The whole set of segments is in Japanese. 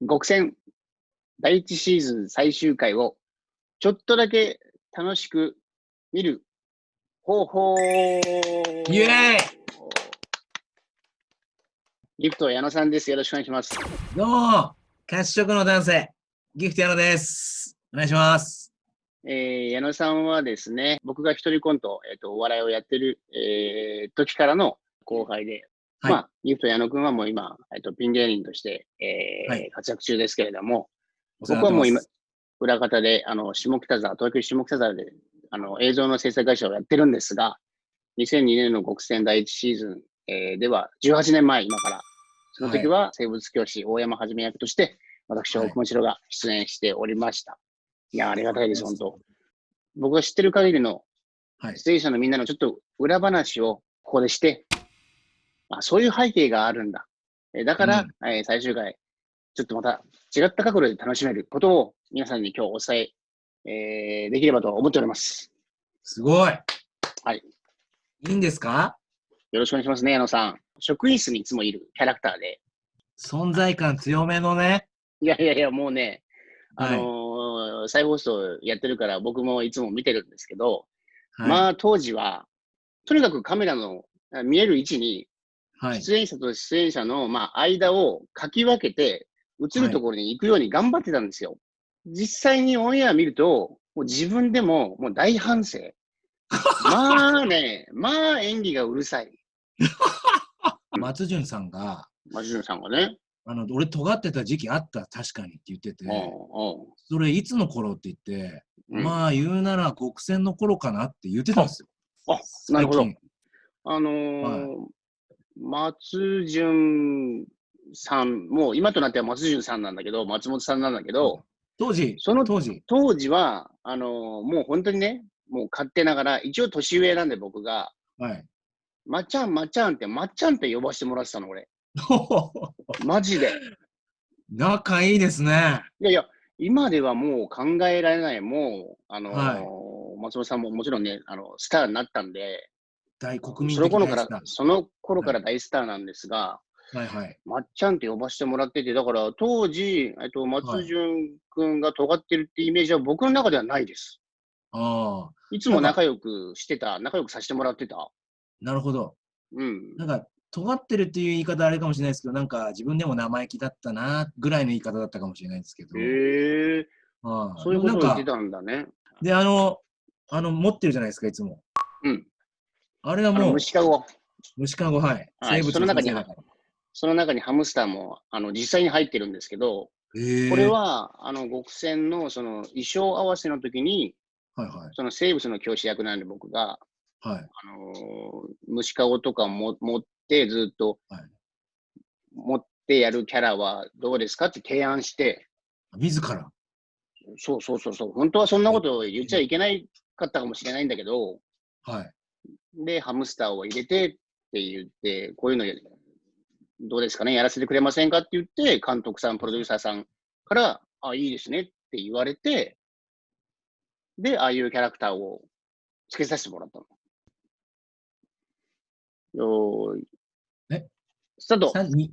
極戦第1シーズン最終回をちょっとだけ楽しく見る方法イエーイギフト矢野さんです。よろしくお願いします。どうも、褐色の男性、ギフト矢野です。お願いします。えー、矢野さんはですね、僕が一人コント、えっ、と、お笑いをやってる、えー、時からの後輩で、はいまあ、ギフト矢野くんはもう今、えっ、と、ピン芸人として、えーはい活躍中ですけれども、僕はもう今裏方で、あの、下北沢、東京下北沢で、あの、映像の制作会社をやってるんですが、2002年の極戦第1シーズン、えーでは、18年前、今から、その時は生物教師、大山はじめ役として、私、はい大久保城が出演しておりました。いや、ありがたいです、本当。僕が知ってる限りのはい。出演者のみんなのちょっと裏話をここでして、あそういう背景があるんだ。えーだから、えー最終回、ちょっとまた違った角度で楽しめることを皆さんに今日お伝ええーできればと思っております。すごい。はい。いいんですか？よろしくお願いしますね、矢野さん。職員室にいつもいるキャラクターで。存在感強めのね。いやいやいや、もうね、あはい。のー再放送やってるから僕もいつも見てるんですけど、はい、まあ当時は、とにかくカメラのあ見える位置にはい。出演者と出演者の、まあ、間をかき分けて、映るところに行くように頑張ってたんですよ。実際にオンエア見ると、もう自分でももう大反省。まあね、まあ演技がうるさい。松潤さんが、松潤さんがね。あの、俺尖ってた時期あった、確かにって言ってて、うそれいつの頃って言って、んうんまあ言うなら極戦の頃かなって言ってたんですよ。あ、なるほどあのー松潤さん、もう今となっては松潤さんなんだけど、松本さんなんだけど、当時、その当時、当時は、あのーもう本当にね、もう勝手ながら、一応年上なんで僕が、はい。まっちゃん、まっちゃんって、まっちゃんって呼ばせてもらってたの、俺。マジで。仲いいですね。いやいや、今ではもう考えられない、もう、あのーはい松本さんももちろんね、あの、スターになったんで、大国民その頃から的なやつだ、その頃から大スターなんですが、はいはい。まっちゃんって呼ばせてもらってて、だから当時、えっと、松潤くんが尖ってるってイメージは僕の中ではないです。ああ、いつも仲良くしてた、仲良くさせてもらってた。なるほど。うん。なんか、尖ってるっていう言い方あれかもしれないですけど、なんか自分でも生意気だったなぐらいの言い方だったかもしれないですけど。へえああそういうことを言ってたんだね。で、あの、あの、持ってるじゃないですか、いつも。うん。あれはもう、虫かご。虫かご、はい。はい生物その中にその中にハムスターも、あの、実際に入ってるんですけど、これ、は、あの、極戦の、その、衣装合わせの時に、はいはい。その生物の教師役なんで僕が、はい。あのー虫かごとかも持ってずっと、はい持ってやるキャラはどうですかって提案して、自ら？そうそうそうそう、本当はそんなことを言っちゃいけないかったかもしれないんだけど、はい。で、ハムスターを入れてって言って、こういうのどうですかね、やらせてくれませんかって言って、監督さん、プロデューサーさんから、あ、いいですねって言われて、で、ああいうキャラクターをつけさせてもらったの。よーい。え？スタート。三二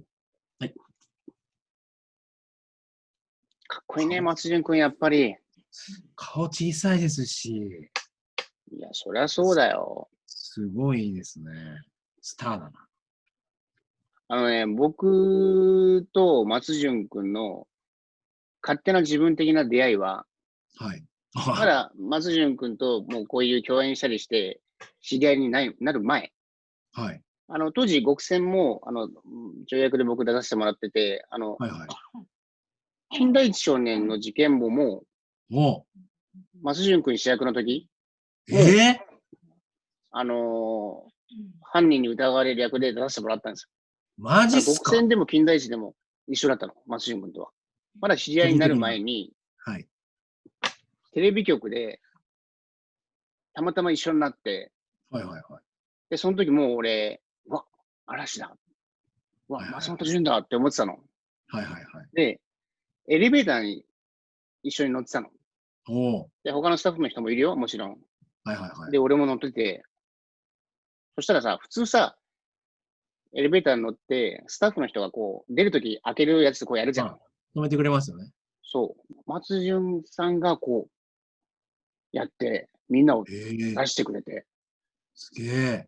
かっこいいね、松潤君、やっぱり。顔小さいですし、いや、そりゃそうだよ。すごいですね。スターだな。あのね、僕と松潤君の勝手な自分的な出会いは、はい。まだ松潤君ともうこういう共演したりして、知り合いにないなる前、はい。あの、当時、極戦も、あの、条約で僕出させてもらってて、あの、はいはい。金田一少年の事件簿も、も松潤君主役の時、う、えあのー犯人に疑われる役で出させてもらったんですよ。マジっすか？極戦でも金田一でも一緒だったの、松潤君とは。まだ知り合いになる前に、はい。テレビ局で、たまたま一緒になって、はいはいはい。で、その時もう俺、うわ、嵐だ。うわはい、はい松本潤だって思ってたの。はいはいはい。で、エレベーターに一緒に乗ってたの。おおで、他のスタッフの人もいるよ、もちろん。はいはいはい。で、俺も乗ってて、そしたらさ、普通さ、エレベーターに乗って、スタッフの人がこう、出るとき開けるやつこうやるじゃん。止めてくれますよね。そう。松潤さんがこう、やって、みんなをええ出してくれて、すげえ。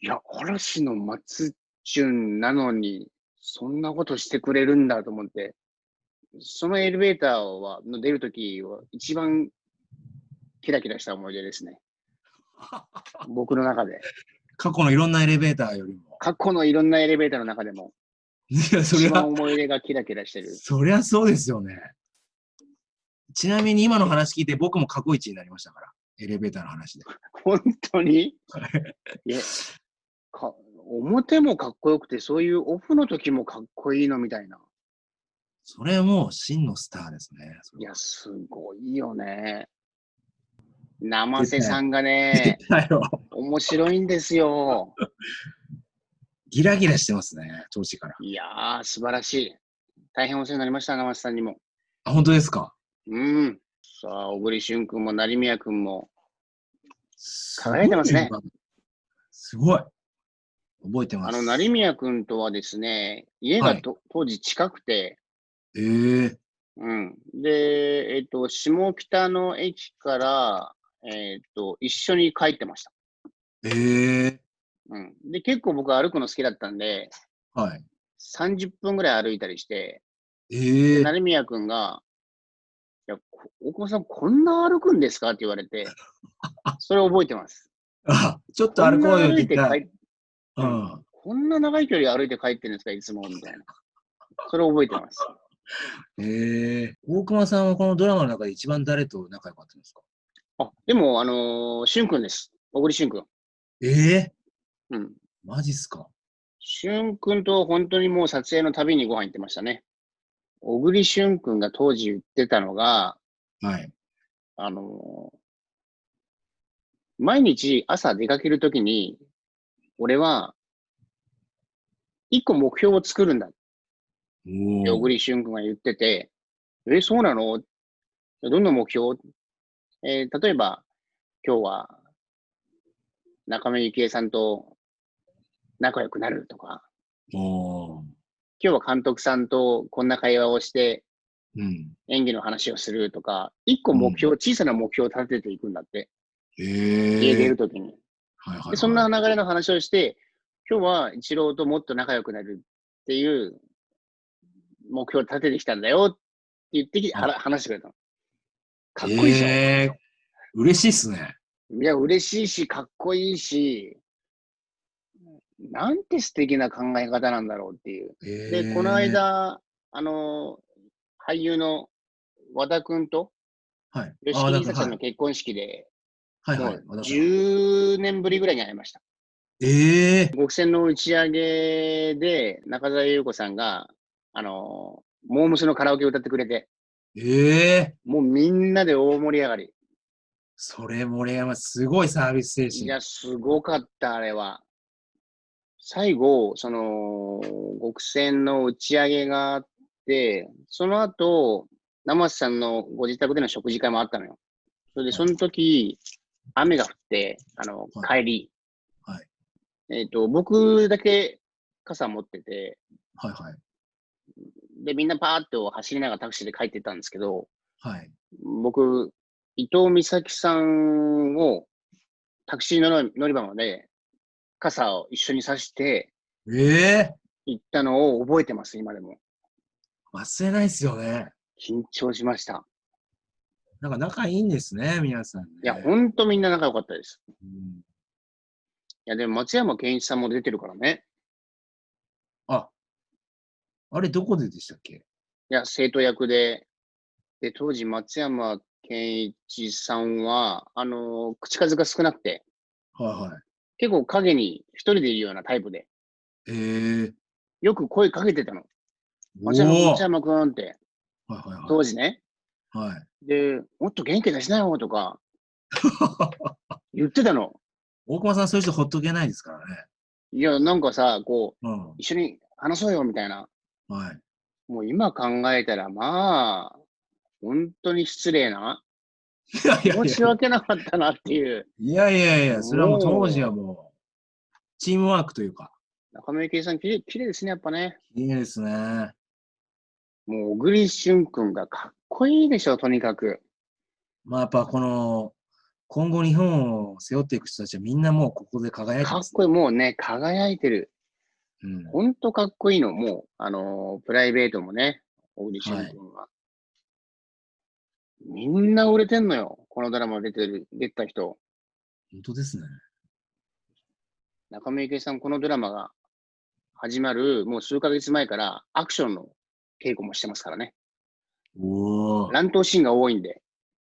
いや、嵐の松潤なのに、そんなことしてくれるんだと思って、そのエレベーターは、の出るときは、一番キラキラした思い出ですね。僕の中で。過去のいろんなエレベーターよりも。過去のいろんなエレベーターの中でも、いや、そりゃ一番、思い出がキラキラしてる。そりゃそうですよね。ちなみに今の話聞いて僕も過去一になりましたから。エレベーターの話で。本当に？いやか表もかっこよくて、そういうオフの時もかっこいいのみたいな。それもう真のスターですね。いや、すごいよね。生瀬さんがね。面白いんですよ。ギラギラしてますね、調子から。いやー、素晴らしい。大変お世話になりました、生瀬さんにも。あ、本当ですか？うん。さあ、小栗旬君も成宮君も。輝いてますね。すごい。覚えてます。あの、成宮君とはですね、家がと、当時近くて、ええうん。で、えっ、と、下北の駅から、えっ、と、一緒に帰ってました。ええうん。で、結構僕歩くの好きだったんで、はい。30分ぐらい歩いたりして、ええ成宮君が、いや、こ大久保さん、こんな歩くんですかって言われて、それ覚えてます。あ、ちょっと歩こうよって言って帰うん。こんな長い距離歩いて帰ってるんですか、いつも、みたいな。それ覚えてます。ええ大熊さんはこのドラマの中で一番誰と仲良かったんですか？あ、でも、あのー、しゅんくんです。小栗しゅんくん。ええ？うん。マジっすか？しゅんくんと本当にもう撮影のたびにご飯行ってましたね。小栗しゅんくんが当時言ってたのが、はい。あのー毎日朝出かけるときに、俺は、一個目標を作るんだ小栗旬君が言ってて、え、そうなの？どんな目標？えー例えば、今日は、中村幸恵さんと仲良くなるとか、今日は監督さんとこんな会話をしてうん。演技の話をするとか、一個目標、小さな目標を立てていくんだって、え家出えるときに。はいはい、はい。で、そんな流れの話をして、今日は一郎ともっと仲良くなるっていう目標を立ててきたんだよって言ってき、はら話してくれたの。かっこいいじゃん。ええ嬉しいっすね。いや、嬉しいし、かっこいいし、なんて素敵な考え方なんだろうっていう。えで、この間、あの、俳優の和田くんとはい。吉木りさちゃんの結婚式で、はい、はい、もう10年ぶりぐらいに会いました。ええ極戦の打ち上げで中澤優子さんが、あの、モームスのカラオケ歌ってくれて、ええもうみんなで大盛り上がり。それ、森山、すごいサービス精神。いや、すごかった、あれは。最後、その、極戦の打ち上げがあって、その後、生瀬さんのご自宅での食事会もあったのよ。それで、その時、雨が降って、あの、は帰り。はいえっ、と、僕だけ傘持ってて、はいはい。で、みんなパーッと走りながらタクシーで帰ってったんですけど、はい。僕、伊藤美咲さんをタクシー乗り乗り場まで傘を一緒にさしてええ行ったのを覚えてます、今でも。忘れないっすよね。緊張しました。なんか仲いいんですね、皆さん、ね。いや、ほんとみんな仲良かったです。うんいや、でも松山ケンイチさんも出てるからね。あ、あれどこででしたっけ？いや、生徒役で。で、当時松山ケンイチさんは、あの口数が少なくて、はいはい。結構影に一人でいるようなタイプで、ええよく声かけてたの。お松山、ー松山くんって、はいはい当時ね。はい。はい。で、もっと元気出しなよとか 言ってたの。大熊さん、そういう人ほっとけないですからね。いや、なんかさ、こう、うん。一緒に話そうよみたいな。はい。もう今考えたら、まあ、本当に失礼な。いや申し訳なかったなっていう。いやいやいや、それはもう当時はもう、チームワークというか、中村幸恵さん、きれい、きれいですね、やっぱね。いいですね。もう、小栗旬くんがかっこいいでしょ、とにかく。まあやっぱこの、今後日本を背負っていく人たちはみんなもうここで輝いてます、かっこいい。もうね、輝いてる。うん。ほんとかっこいいの。もう、あのープライベートもね、小栗旬くんは。みんな売れてんのよ。このドラマ出てる、出てた人。本当ですね。中村ゆきさん、このドラマが始まる、もう数ヶ月前からアクションの稽古もしてますからね。おお。乱闘シーンが多いんで。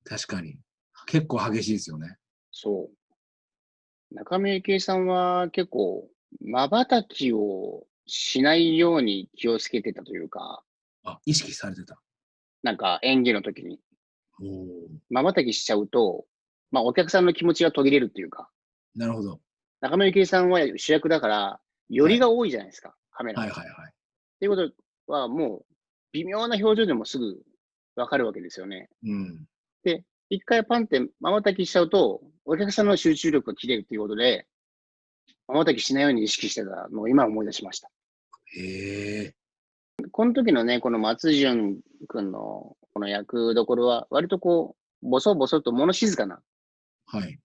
確かに。結構激しいですよね。そう。中村ゆきさんは結構、瞬きをしないように気をつけてたというか、あ、意識されてた。なんか演技の時に、おお。瞬きしちゃうと、まあお客さんの気持ちが途切れるっていうか、なるほど。中村ゆきさんは主役だから、よりが多いじゃないですか、カメラが。はいはいはい。っていうことは、もう、微妙な表情でもすぐわかるわけですよね。うん。一回パンって瞬きしちゃうと、お客さんの集中力が切れるっていうことで、瞬きしないように意識してたのを今思い出しました。へえ。この時のね、この松潤くんのこの役どころは、割とこう、ボソボソと物静かなはい。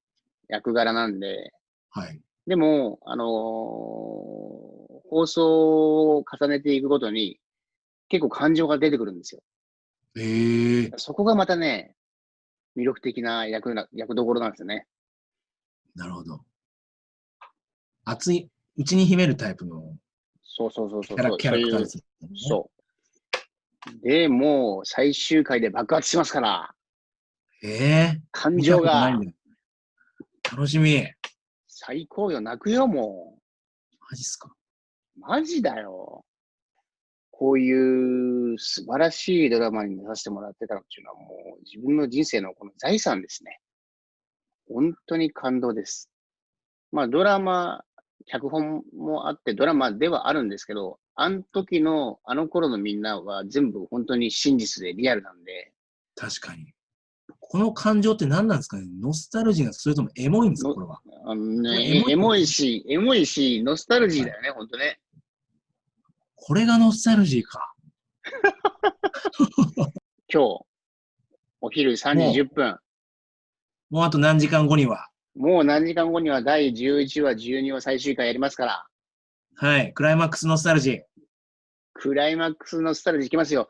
役柄なんで、はい。でも、あのー放送を重ねていくごとに、結構感情が出てくるんですよ。へえ。そこがまたね、魅力的な役な、役どころなんですよね。なるほど。熱い、内に秘めるタイプのそうそうそうそう。キャラクターですね。そう。で、もう最終回で爆発しますから、へえ。感見た情が。楽しみ。最高よ、泣くよ、もマジっすか。う。マジだよ。こういう素晴らしいドラマに出させてもらってたっていうのはもう自分の人生のこの財産ですね。本当に感動です。まあドラマ、脚本もあってドラマではあるんですけど、あの時の、あの頃のみんなは全部本当に真実でリアルなんで、確かに。この感情って何なんですかね？ノスタルジーがそれともエモいんですか？のこれは。あのね、エモいエモいし、エモいし、ノスタルジーだよね、本当ね。これがノスタルジーか。今日、お昼3時10分、もうあと何時間後には。もう何時間後には第11話、12話最終回やりますから、はい。クライマックスノスタルジー。クライマックスのスタイルでいきますよ。